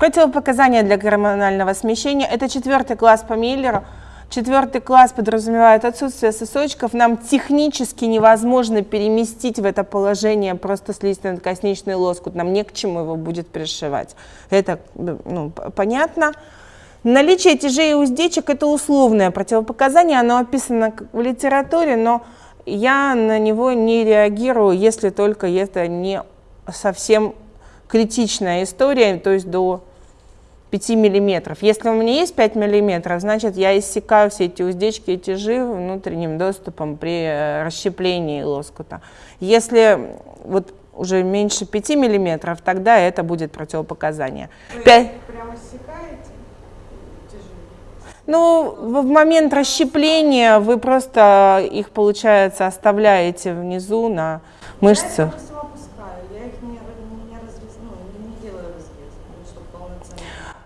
Противопоказания для гормонального смещения – это четвертый класс по Миллеру. Четвертый класс подразумевает отсутствие сосочков. Нам технически невозможно переместить в это положение просто слизистно-косничный лоскут. Нам не к чему его будет пришивать. Это ну, понятно. Наличие тяжей и уздечек – это условное противопоказание. Оно описано в литературе, но я на него не реагирую, если только это не совсем критичная история, то есть до 5 миллиметров. Если у меня есть 5 миллиметров, значит я иссякаю все эти уздечки и тяжи внутренним доступом при э, расщеплении лоскута. Если вот уже меньше 5 миллиметров, тогда это будет противопоказание. Вы 5... прямо иссякаете тяжи? Ну, в момент расщепления вы просто их, получается, оставляете внизу на мышцах.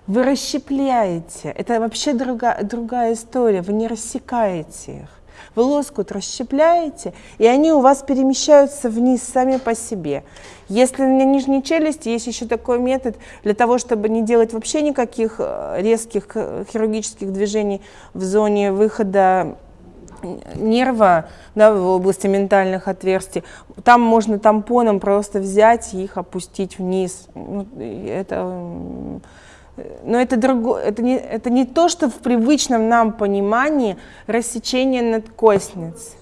Вы расщепляете. Это вообще другая, другая история. Вы не рассекаете их. Вы лоскут расщепляете, и они у вас перемещаются вниз сами по себе. Если на нижней челюсти есть еще такой метод, для того, чтобы не делать вообще никаких э, резких э, хирургических движений в зоне выхода нерва да, в области ментальных отверстий, там можно тампоном просто взять и их опустить вниз. Ну, это но это, друго, это, не, это не то, что в привычном нам понимании рассечение надкостниц.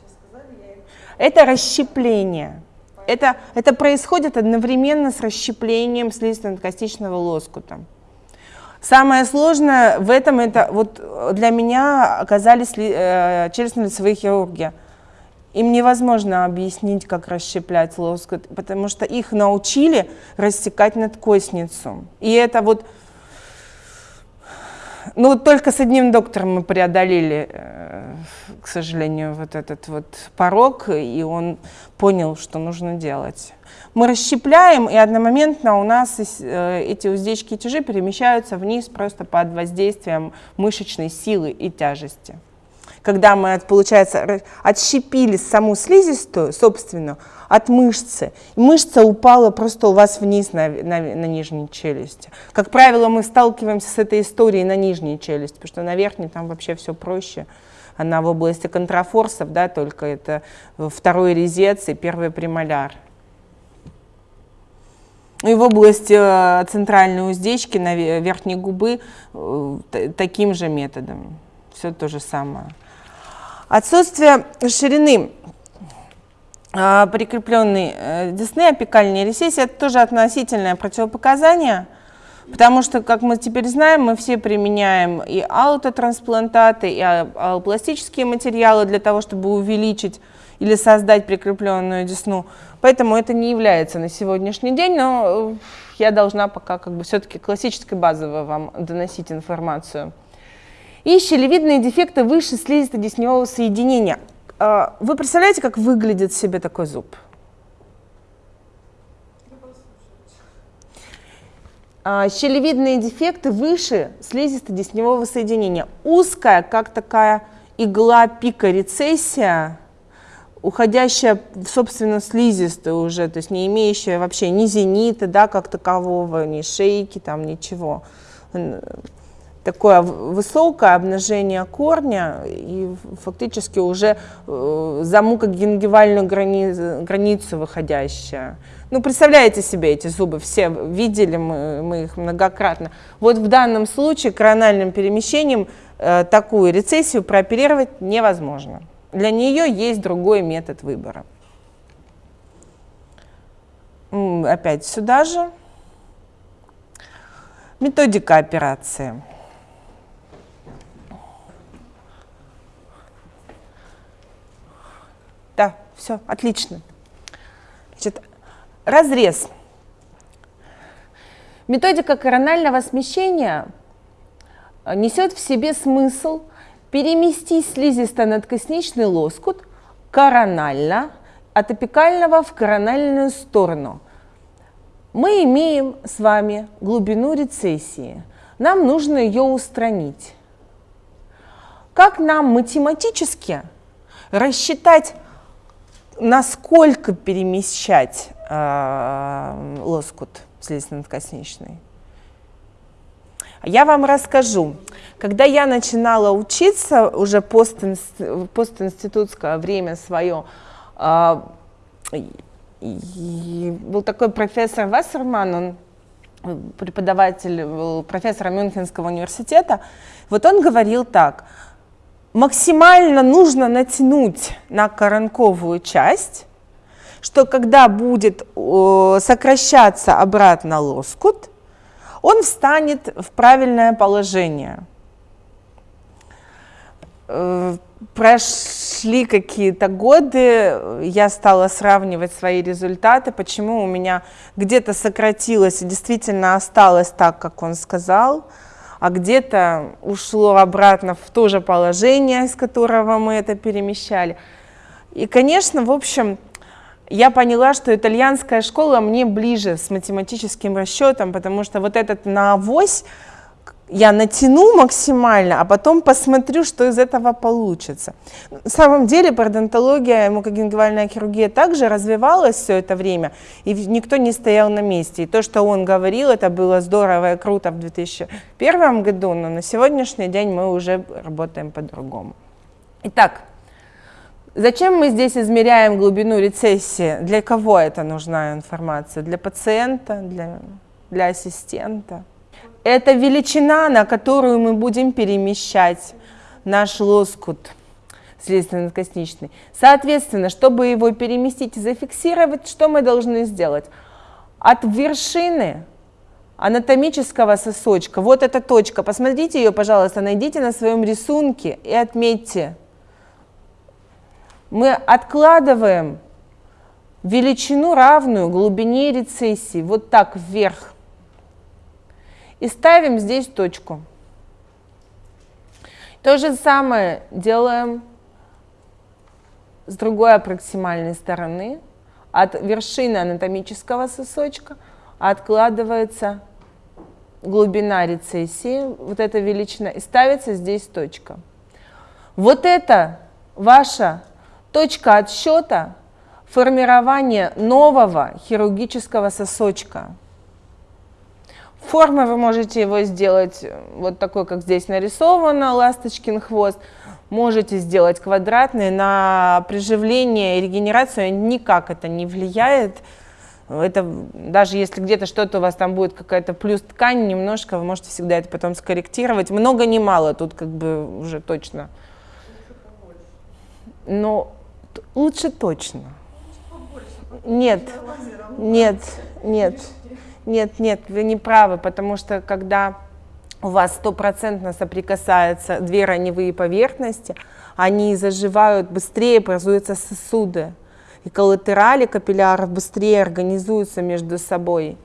Это расщепление. Это, это происходит одновременно с расщеплением слизисто-надкостичного лоскута. Самое сложное в этом, это вот для меня оказались э, челюстно-лицевые хирурги. Им невозможно объяснить, как расщеплять лоскут, потому что их научили рассекать надкостницу. И это вот ну, только с одним доктором мы преодолели, э, к сожалению, вот этот вот порог, и он понял, что нужно делать. Мы расщепляем, и одномоментно у нас э, эти уздечки и тяжи перемещаются вниз просто под воздействием мышечной силы и тяжести. Когда мы, получается, отщепили саму слизистую, собственную, от мышцы. Мышца упала просто у вас вниз на, на, на нижней челюсти. Как правило, мы сталкиваемся с этой историей на нижней челюсти, потому что на верхней там вообще все проще. Она в области контрафорсов, да, только это второй резец и первый премоляр. И в области э, центральной уздечки на верхней губы э, таким же методом. Все то же самое. Отсутствие ширины а, прикрепленной э, десны, апикальной ресессии, это тоже относительное противопоказание, потому что, как мы теперь знаем, мы все применяем и аутотрансплантаты, и аллопластические материалы для того, чтобы увеличить или создать прикрепленную десну. Поэтому это не является на сегодняшний день, но э, я должна пока как бы все-таки классической базово вам доносить информацию. И щелевидные дефекты выше слизисто-десневого соединения – а, вы представляете, как выглядит себе такой зуб? А, щелевидные дефекты выше слизисто-десневого соединения. Узкая, как такая игла пика рецессия, уходящая, собственно, слизистую уже, то есть не имеющая вообще ни зенита, да, как такового, ни шейки, там, ничего такое высокое обнажение корня и фактически уже э, за мукогенгивальную границу, границу выходящая. Ну, представляете себе эти зубы, все видели мы, мы их многократно. Вот в данном случае корональным перемещением э, такую рецессию прооперировать невозможно. Для нее есть другой метод выбора. Опять сюда же. Методика операции. Да, все, отлично. Значит, разрез. Методика коронального смещения э, несет в себе смысл переместить слизисто-надкосничный лоскут коронально от апикального в корональную сторону. Мы имеем с вами глубину рецессии. Нам нужно ее устранить. Как нам математически рассчитать насколько перемещать э, лоскут слизистно-надкосничный? Я вам расскажу. Когда я начинала учиться, уже постинст- постинститутское время свое, и был такой профессор Вассерман, он преподаватель, был профессором Мюнхенского университета, вот он говорил так, максимально нужно натянуть на коронковую часть, что когда будет сокращаться обратно лоскут, он встанет в правильное положение. Э, прошли какие-то годы, я стала сравнивать свои результаты, почему у меня где-то сократилось и действительно осталось так, как он сказал, а где-то ушло обратно в то же положение, из которого мы это перемещали. И, конечно, в общем, я поняла, что итальянская школа мне ближе с математическим расчетом, потому что вот этот на авось я натяну максимально, а потом посмотрю, что из этого получится. На самом деле пародонтология, мукогенгивальная хирургия также развивалась все это время, и никто не стоял на месте. И то, что он говорил, это было здорово и круто в 2001 году, но на сегодняшний день мы уже работаем по-другому. Итак, Зачем мы здесь измеряем глубину рецессии? Для кого это нужна информация? Для пациента, для, для ассистента? Это величина, на которую мы будем перемещать наш лоскут следственно-косничный. Соответственно, чтобы его переместить и зафиксировать, что мы должны сделать? От вершины анатомического сосочка, вот эта точка, посмотрите ее, пожалуйста, найдите на своем рисунке и отметьте мы откладываем величину равную глубине рецессии, вот так вверх, и ставим здесь точку. То же самое делаем с другой аппроксимальной стороны. От вершины анатомического сосочка откладывается глубина рецессии, вот эта величина, и ставится здесь точка. Вот это ваша Точка отсчета – формирование нового хирургического сосочка. Формы вы можете его сделать вот такой, как здесь нарисовано, ласточкин хвост. Можете сделать квадратный. На приживление и регенерацию никак это не влияет. Это даже если где-то что-то у вас там будет какая-то плюс ткань немножко, вы можете всегда это потом скорректировать. Много не мало, тут как бы уже точно. Но Лучше точно. Нет, нет, нет, нет, нет, вы не правы, потому что когда у вас стопроцентно соприкасаются две раневые поверхности, они заживают быстрее, образуются сосуды. И коллатерали капилляров быстрее организуются между собой.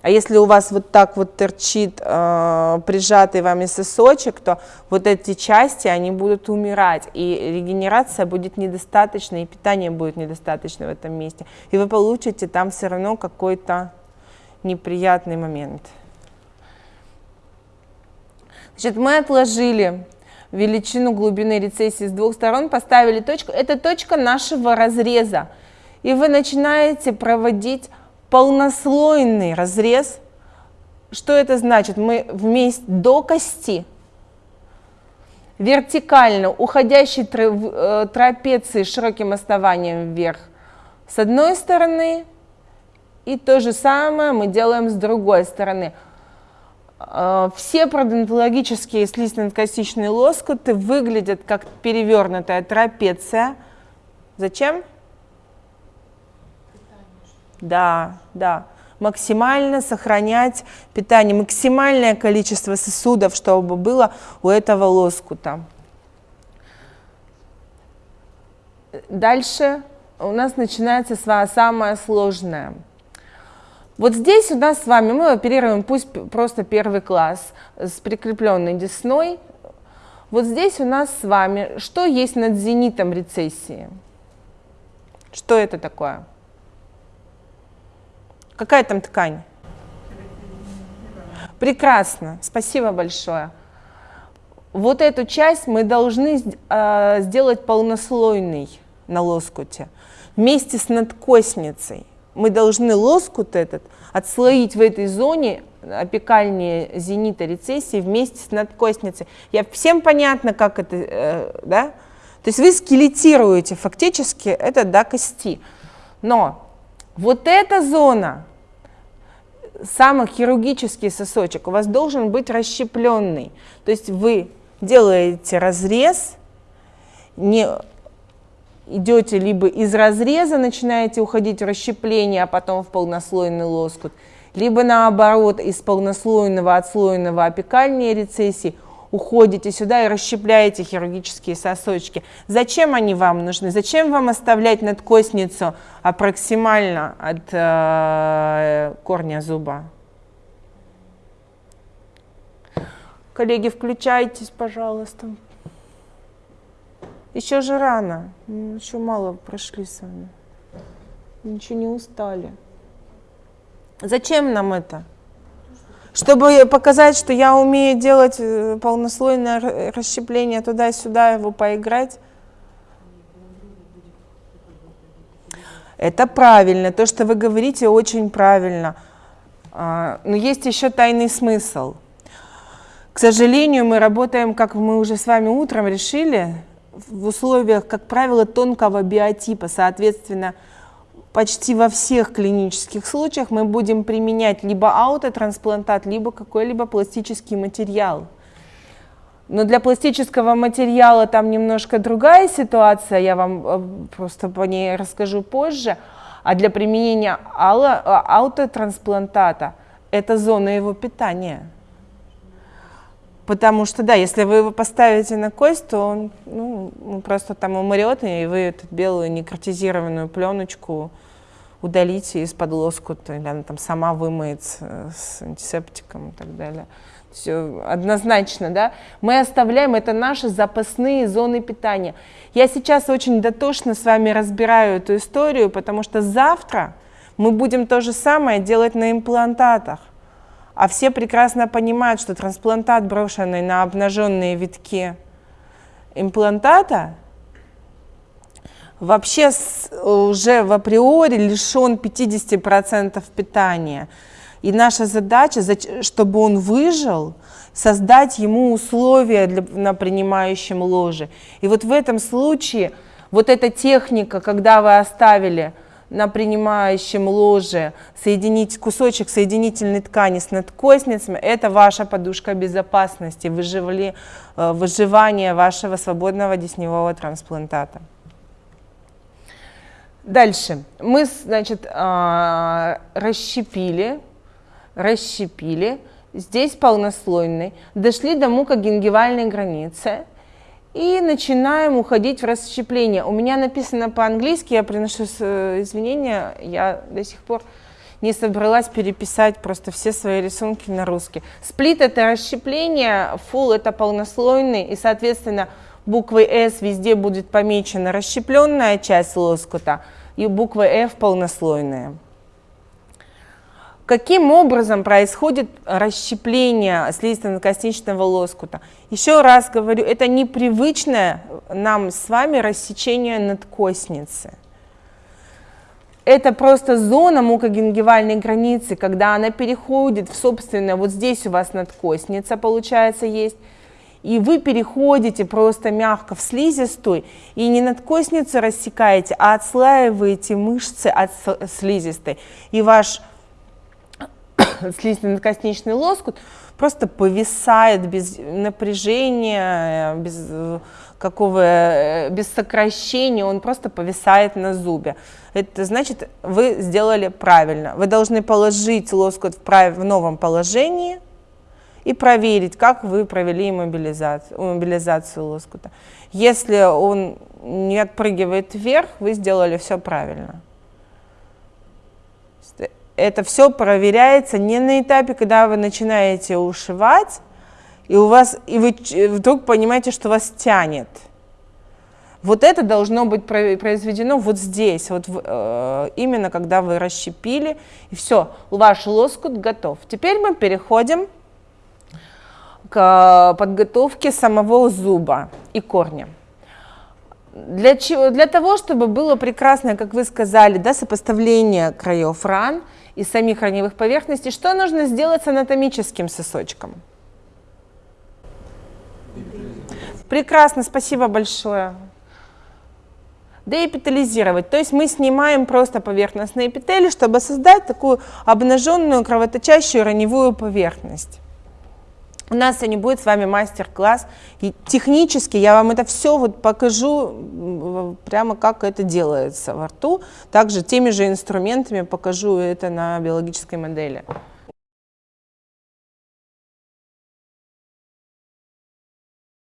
А если у вас вот так вот торчит э, прижатый вами сосочек, то вот эти части, они будут умирать, и регенерация будет недостаточна, и питание будет недостаточно в этом месте. И вы получите там все равно какой-то неприятный момент. Значит, мы отложили величину глубины рецессии с двух сторон, поставили точку. Это точка нашего разреза. И вы начинаете проводить полнослойный разрез. Что это значит? Мы вместе до кости, вертикально уходящей э, трапеции широким основанием вверх с одной стороны, и то же самое мы делаем с другой стороны. Э, все пародонтологические слизистно-костичные лоскуты выглядят как перевернутая трапеция. Зачем? Да, да. Максимально сохранять питание, максимальное количество сосудов, чтобы было у этого лоскута. Дальше у нас начинается самое сложное. Вот здесь у нас с вами мы оперируем пусть просто первый класс с прикрепленной десной. Вот здесь у нас с вами что есть над зенитом рецессии? Что это такое? Какая там ткань? Прекрасно, спасибо большое. Вот эту часть мы должны э, сделать полнослойной на лоскуте. Вместе с надкосницей мы должны лоскут этот отслоить в этой зоне опекальнее зенита рецессии вместе с надкостницей. Я всем понятно, как это, э, да? То есть вы скелетируете фактически это до кости. Но вот эта зона, самый хирургический сосочек, у вас должен быть расщепленный. То есть вы делаете разрез, не идете либо из разреза, начинаете уходить в расщепление, а потом в полнослойный лоскут, либо наоборот, из полнослойного отслойного опекальной рецессии уходите сюда и расщепляете хирургические сосочки. Зачем они вам нужны? Зачем вам оставлять надкосницу аппроксимально от э, корня зуба? Коллеги, включайтесь, пожалуйста. Еще же рано, еще мало прошли с вами. Ничего не устали. Зачем нам это? Чтобы показать, что я умею делать э, полнослойное расщепление туда-сюда, его поиграть. Это правильно, то, что вы говорите, очень правильно. А, но есть еще тайный смысл. К сожалению, мы работаем, как мы уже с вами утром решили, в условиях, как правило, тонкого биотипа. Соответственно, почти во всех клинических случаях мы будем применять либо аутотрансплантат, либо какой-либо пластический материал. Но для пластического материала там немножко другая ситуация, я вам э, просто по ней расскажу позже. А для применения аутотрансплантата это зона его питания. Потому что, да, если вы его поставите на кость, то он ну, просто там умрет, и вы эту белую некротизированную пленочку удалите из-под лоскута, или она там сама вымоется с антисептиком и так далее. Все однозначно, да. Мы оставляем, это наши запасные зоны питания. Я сейчас очень дотошно с вами разбираю эту историю, потому что завтра мы будем то же самое делать на имплантатах. А все прекрасно понимают, что трансплантат, брошенный на обнаженные витки имплантата, вообще уже в априори лишен 50% питания. И наша задача, чтобы он выжил, создать ему условия для, на принимающем ложе. И вот в этом случае вот эта техника, когда вы оставили на принимающем ложе соединить кусочек соединительной ткани с надкосницами, это ваша подушка безопасности, выживали, э, выживание вашего свободного десневого трансплантата. Дальше. Мы, значит, а, расщепили, расщепили, здесь полнослойный, дошли до мукогенгивальной границы – и начинаем уходить в расщепление. У меня написано по-английски, я приношу э, извинения, я до сих пор не собралась переписать просто все свои рисунки на русский. Сплит это расщепление, full это полнослойный, и, соответственно, буквой S везде будет помечена расщепленная часть лоскута, и буквой F полнослойная. Каким образом происходит расщепление слизисто-надкосничного лоскута? Еще раз говорю, это непривычное нам с вами рассечение надкосницы. Это просто зона мукогенгивальной границы, когда она переходит в, собственно, вот здесь у вас надкосница, получается, есть, и вы переходите просто мягко в слизистую, и не надкосницу рассекаете, а отслаиваете мышцы от слизистой. И ваш слизистно-надкосничный лоскут просто повисает без напряжения, без какого, э, без сокращения, он просто повисает на зубе. Это значит, вы сделали правильно. Вы должны положить лоскут в, прав... в новом положении и проверить, как вы провели иммобилизацию, иммобилизацию лоскута. Если он не отпрыгивает вверх, вы сделали все правильно это все проверяется не на этапе, когда вы начинаете ушивать, и у вас и вы вдруг понимаете, что вас тянет. Вот это должно быть произведено вот здесь, вот э, именно когда вы расщепили, и все, ваш лоскут готов. Теперь мы переходим к подготовке самого зуба и корня. Для, чего? для того, чтобы было прекрасное, как вы сказали, да, сопоставление краев ран и самих раневых поверхностей, что нужно сделать с анатомическим сосочком? Прекрасно, спасибо большое. Деэпитализировать, то есть мы снимаем просто поверхностные эпители, чтобы создать такую обнаженную кровоточащую раневую поверхность. У нас сегодня будет с вами мастер-класс. И технически я вам это все вот покажу, прямо как это делается во рту. Также теми же инструментами покажу это на биологической модели.